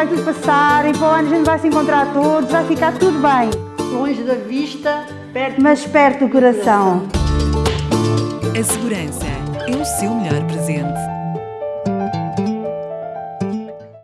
vai tudo passar e para o ano a gente vai se encontrar todos, vai ficar tudo bem. Longe da vista, perto Mas perto do coração. A segurança é o seu melhor presente.